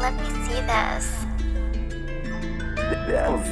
Let me see this. Damn,